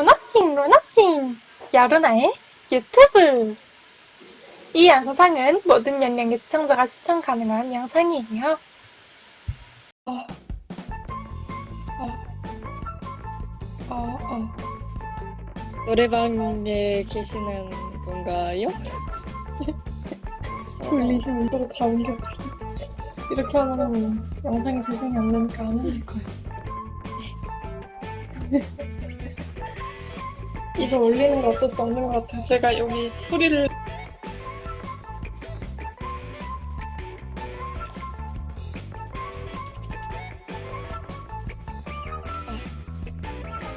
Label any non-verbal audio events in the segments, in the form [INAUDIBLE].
로너칭 로너칭 여루나의 유튜브 이 영상은 모든 연령의 시청자가 시청 가능한 영상이에요. 어, 어, 어, 어. 노래방에 계시는 건가요? 돌리시면 서로 다 옮겨. 이렇게 하면 영상이 재생이 안 되니까 안 올릴 거예요. [LAUGHS] 이거 올리는 거 어쩔 수 없는 것 같아요. 제가 여기 소리를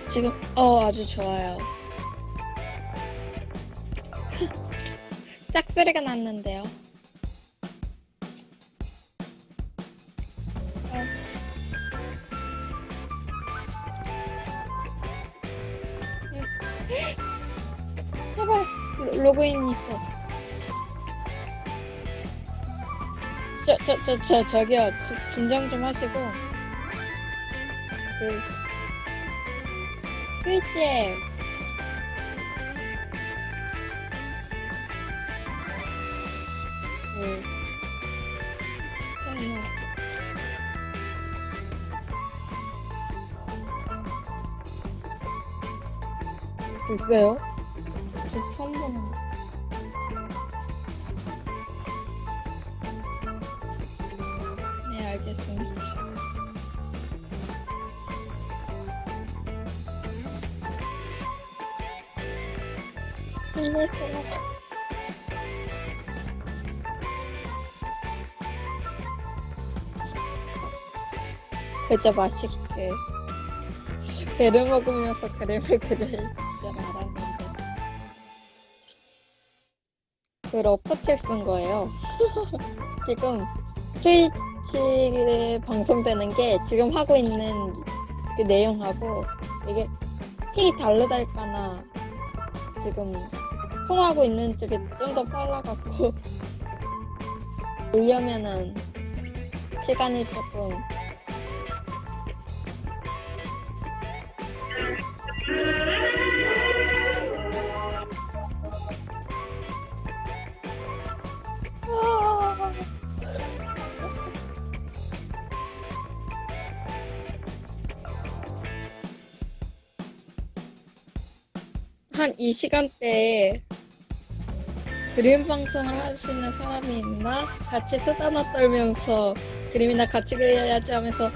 지금 어 아주 좋아요. [LAUGHS] 짝소리가 났는데요. 로- 로그인 있어. 저 저 저 저 저기요 지- 진정 좀 하시고 그 스위치에 그 글쎄요? 거. 네, 알겠습니다. 힘내세요. 그저 맛있게 배를 먹으면서 그림을 줄 그 러프책 쓴 거예요. [LAUGHS] 지금 트위치에 방송되는 게 지금 하고 있는 그 내용하고 이게 픽이 다르달까나 지금 통하고 있는 쪽이 좀 더 빨라갖고 [LAUGHS] 보려면은 시간이 조금 한 이 시간대에 그림 방송을 하시는 사람이 있나? 같이 수다나 떨면서 그림이나 같이 그려야지 하면서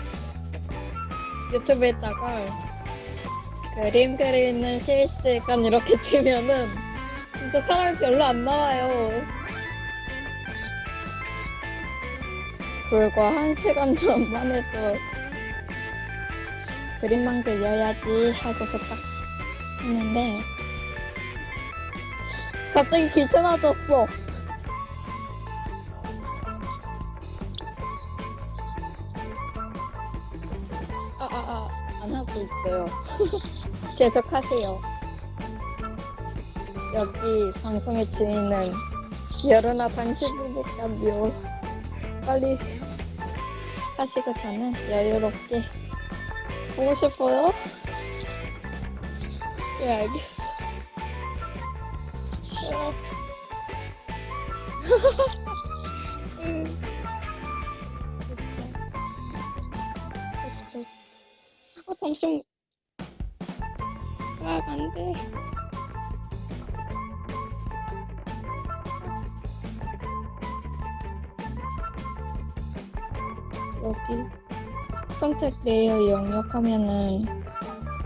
유튜브에다가 그림 그리는 실시간 이렇게 [LAUGHS] 치면은 진짜 사람이 별로 안 나와요. 불과 한 시간 전만 해도 그림만 그려야지 하고서 딱 했는데 갑자기 귀찮아졌어. 아, 아, 아, 안 하고 있어요. [LAUGHS] 계속 하세요. 여기 방송의 주인은 여론아 당신이니까요. 빨리 하시고 저는 여유롭게 보고 싶어요. 네, 알겠 어. 어. 어, 잠시만. 아, 안 돼. 여기 선택 레이어 영역 하면은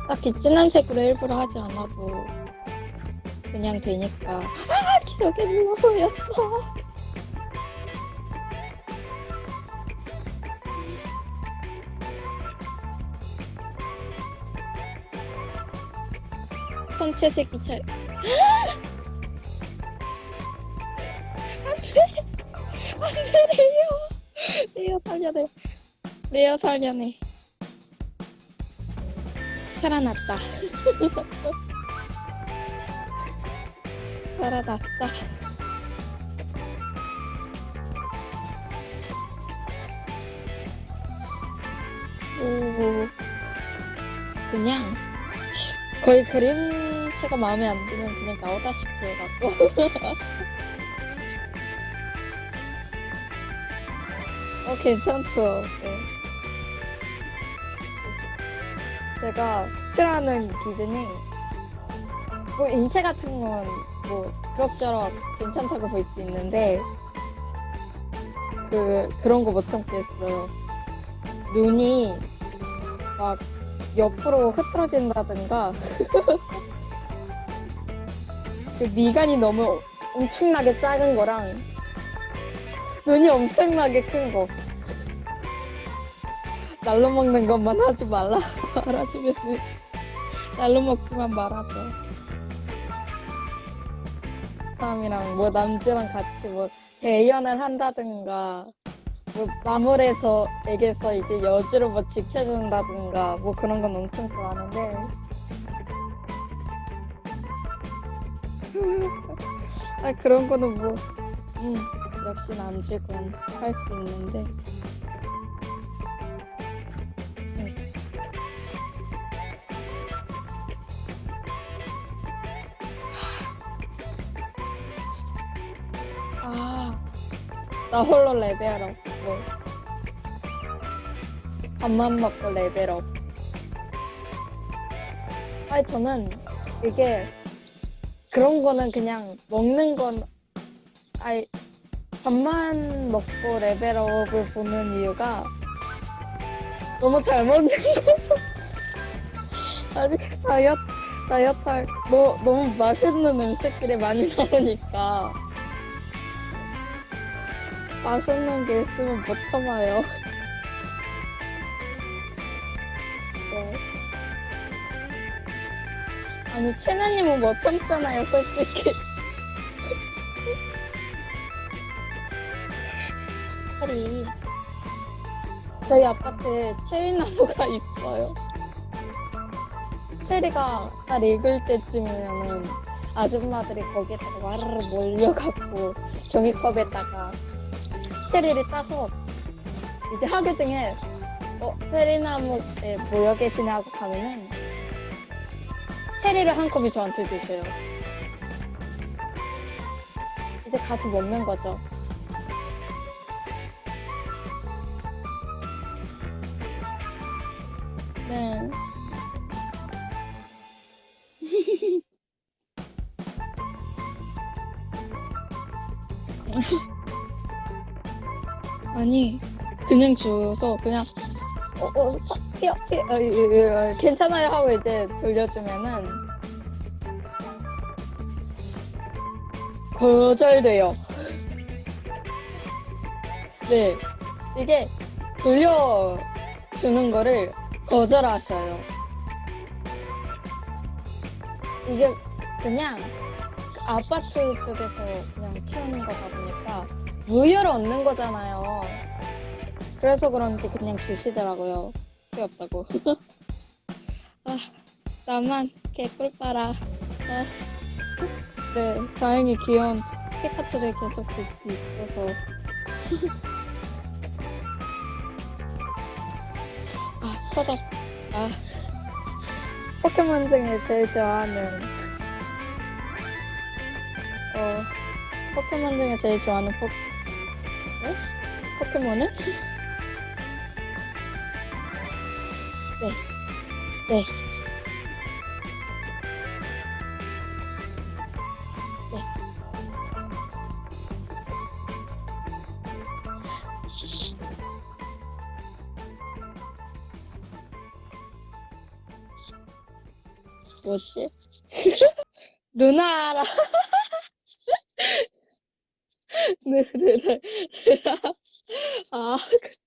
딱히 진한 색으로 일부러 하지 않아도 그냥 되니까. 아 지옥의 누워였어. 선체색이 잘. 안돼. 안돼 레이어 레이어 살려내 레이어 살려내. 살아났다 [LAUGHS] 살아났다 오 그냥 거의 그림체가 마음에 안 들면 그냥 나오다시피 해갖고. [LAUGHS] 어, 괜찮죠. 네. 제가 싫어하는 기준이, 뭐, 인체 같은 건, 뭐, 그럭저럭 괜찮다고 볼 수 있는데, 그, 그런 거 못 참겠어요. 눈이, 막, 옆으로 흐트러진다든가, [LAUGHS] 그 미간이 너무 엄청나게 작은 거랑, 눈이 엄청나게 큰 거. 날로 먹는 것만 하지 말라. [LAUGHS] 말아주면 날로 먹기만 말아줘. 사람이랑 뭐 남자랑 같이 뭐 대연을 한다든가 뭐 마물에서 에게서 이제 여주를 뭐 지켜준다든가 뭐 그런 건 엄청 좋아하는데. [LAUGHS] 아 그런 거는 뭐 음, 역시 남주군 할 수 있는데 나 홀로 레벨업. 뭐. 밥만 먹고 레벨업. 아니, 저는 이게 그런 거는 그냥 먹는 건, 아니, 밥만 먹고 레벨업을 보는 이유가 너무 잘 먹는 거죠. [LAUGHS] 아니, 다이어트, 다이어트 할, 너, 너무 맛있는 음식들이 많이 나오니까. 맛있는 게 있으면 못 참아요. 네. 아니, 채나님은 못 참잖아요, 솔직히. 빨리. 저희 아파트에 체리나무가 있어요. 체리가 잘 익을 때쯤이면은 아줌마들이 거기에다가 와르르 몰려갖고 종이컵에다가 체리를 따서 이제 하교 중에 어, 체리나무 에 모여 계시냐고 가면은 체리를 한 컵이 저한테 주세요. 이제 가서 먹는 거죠. 네. [LAUGHS] 아니 그냥 줘서 그냥 어, 이- 이- 이- 괜찮아요 하고 이제 돌려주면은 거절돼요. 네 이게 돌려주는 거를 거절하셔요. 이게 그냥 아파트 쪽에서 그냥 키우는 거다 보니까 무효를 얻는 거잖아요. 그래서 그런지 그냥 주시더라고요. 귀엽다고. [LAUGHS] 아, 나만 개꿀 빨아. 아. 네, 다행히 귀여운 피카츄를 계속 볼 수 있어서. [LAUGHS] 아, 터졌. 아. 포켓몬 중에 제일 좋아하는, 어, 포켓몬 중에 제일 좋아하는 포, 네? 포켓몬은? 네. 네. 네. 뭐지? [LAUGHS] 루나라. [LAUGHS] 네 네 네. 아. [LAUGHS]